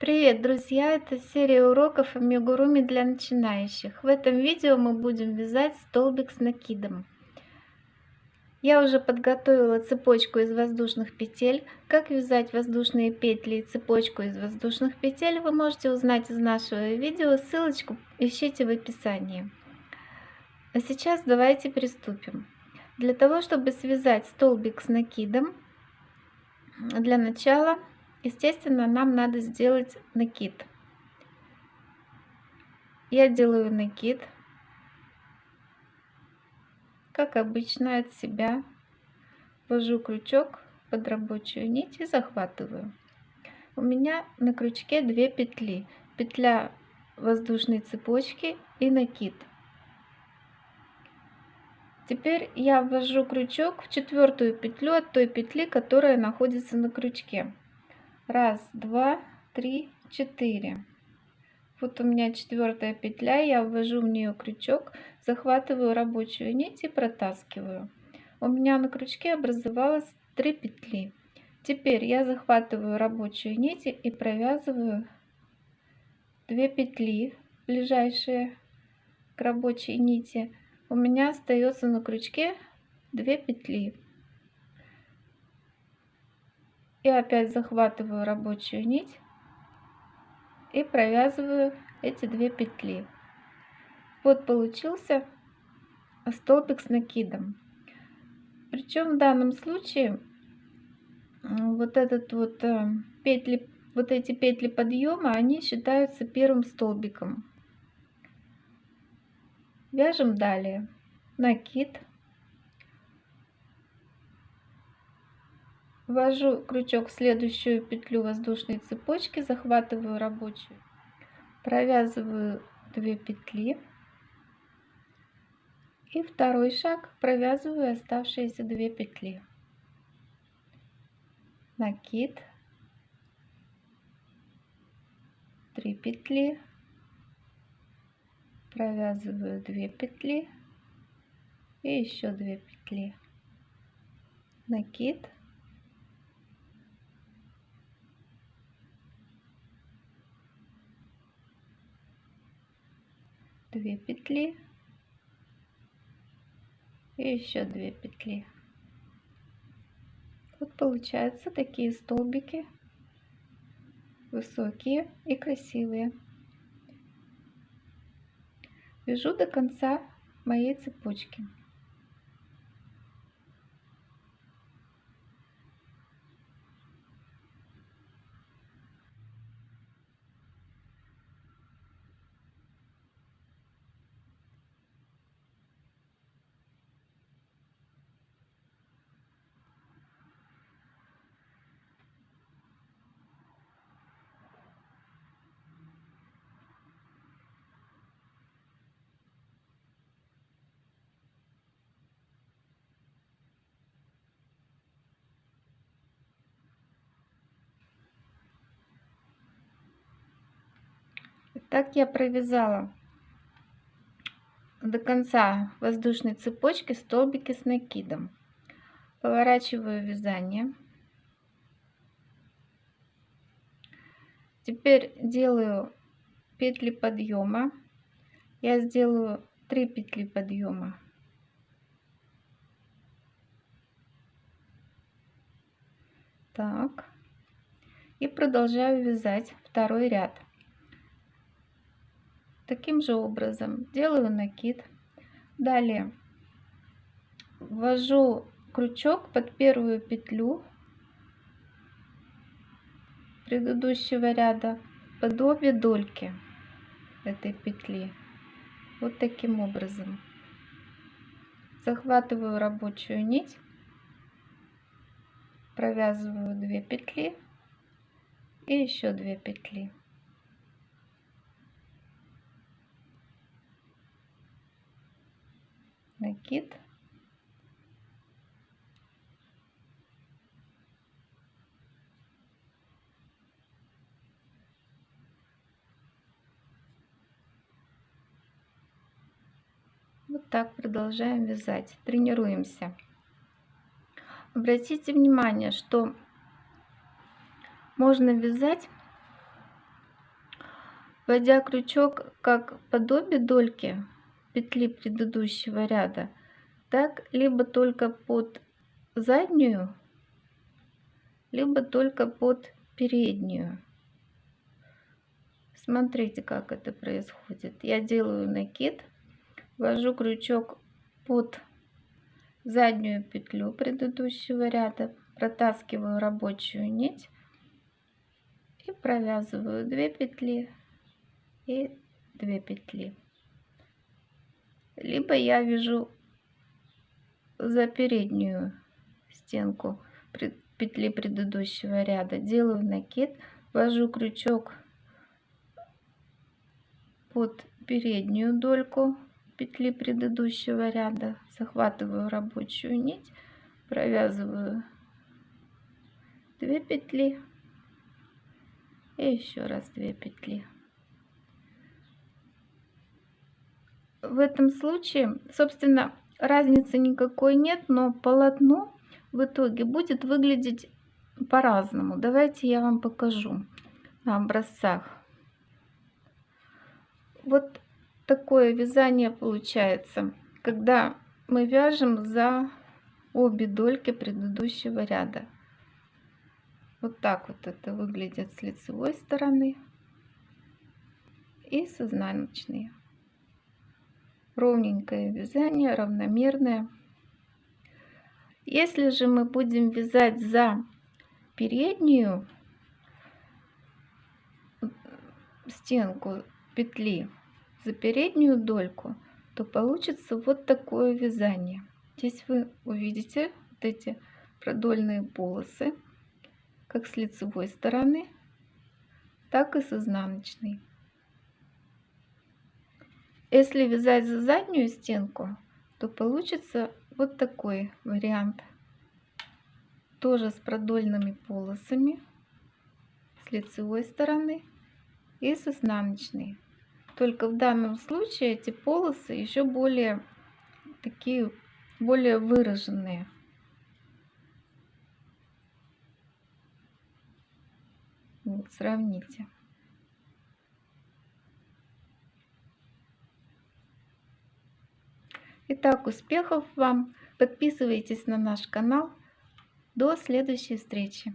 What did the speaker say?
Привет, друзья! Это серия уроков амигуруми для начинающих. В этом видео мы будем вязать столбик с накидом. Я уже подготовила цепочку из воздушных петель. Как вязать воздушные петли и цепочку из воздушных петель вы можете узнать из нашего видео. Ссылочку ищите в описании. А сейчас давайте приступим. Для того, чтобы связать столбик с накидом, для начала Естественно, нам надо сделать накид. Я делаю накид, как обычно, от себя. Ввожу крючок под рабочую нить и захватываю. У меня на крючке две петли. Петля воздушной цепочки и накид. Теперь я ввожу крючок в четвертую петлю от той петли, которая находится на крючке. Раз, два, три, четыре. Вот у меня четвертая петля, я ввожу в нее крючок, захватываю рабочую нить и протаскиваю. У меня на крючке образовалось три петли. Теперь я захватываю рабочую нить и провязываю две петли, ближайшие к рабочей нити. У меня остается на крючке две петли и опять захватываю рабочую нить и провязываю эти две петли. Вот получился столбик с накидом. Причем в данном случае вот этот вот э, петли вот эти петли подъема они считаются первым столбиком. Вяжем далее. Накид Ввожу крючок в следующую петлю воздушной цепочки, захватываю рабочую, провязываю 2 петли. И второй шаг провязываю оставшиеся 2 петли. Накид, 3 петли, провязываю 2 петли. И еще 2 петли. Накид, 2 петли. И еще 2 петли. Вот получаются такие столбики. Высокие и красивые. Вяжу до конца моей цепочки Так я провязала до конца воздушной цепочки столбики с накидом. Поворачиваю вязание. Теперь делаю петли подъема. Я сделаю 3 петли подъема. Так. И продолжаю вязать второй ряд таким же образом. Делаю накид. Далее. Ввожу крючок под первую петлю предыдущего ряда под обе дольки этой петли. Вот таким образом. Захватываю рабочую нить провязываю 2 петли и еще 2 петли накид вот так продолжаем вязать. Тренируемся. Обратите внимание что можно вязать вводя крючок как подобие дольки петли предыдущего ряда, так либо только под заднюю, либо только под переднюю. Смотрите, как это происходит. Я делаю накид, ввожу крючок под заднюю петлю предыдущего ряда, протаскиваю рабочую нить и провязываю 2 петли и 2 петли. Либо я вяжу за переднюю стенку петли предыдущего ряда, делаю накид, ввожу крючок под переднюю дольку петли предыдущего ряда, захватываю рабочую нить, провязываю 2 петли и еще раз 2 петли. В этом случае, собственно, разницы никакой нет, но полотно в итоге будет выглядеть по-разному. Давайте я вам покажу на образцах. Вот такое вязание получается, когда мы вяжем за обе дольки предыдущего ряда. Вот так вот это выглядит с лицевой стороны и с изнаночной. Ровненькое вязание, равномерное. Если же мы будем вязать за переднюю стенку петли за переднюю дольку, то получится вот такое вязание. Здесь вы увидите вот эти продольные полосы, как с лицевой стороны, так и с изнаночной. Если вязать за заднюю стенку, то получится вот такой вариант. Тоже с продольными полосами с лицевой стороны и с изнаночной. Только в данном случае эти полосы еще более такие, более выраженные. Вот, сравните. Итак, успехов вам! Подписывайтесь на наш канал. До следующей встречи!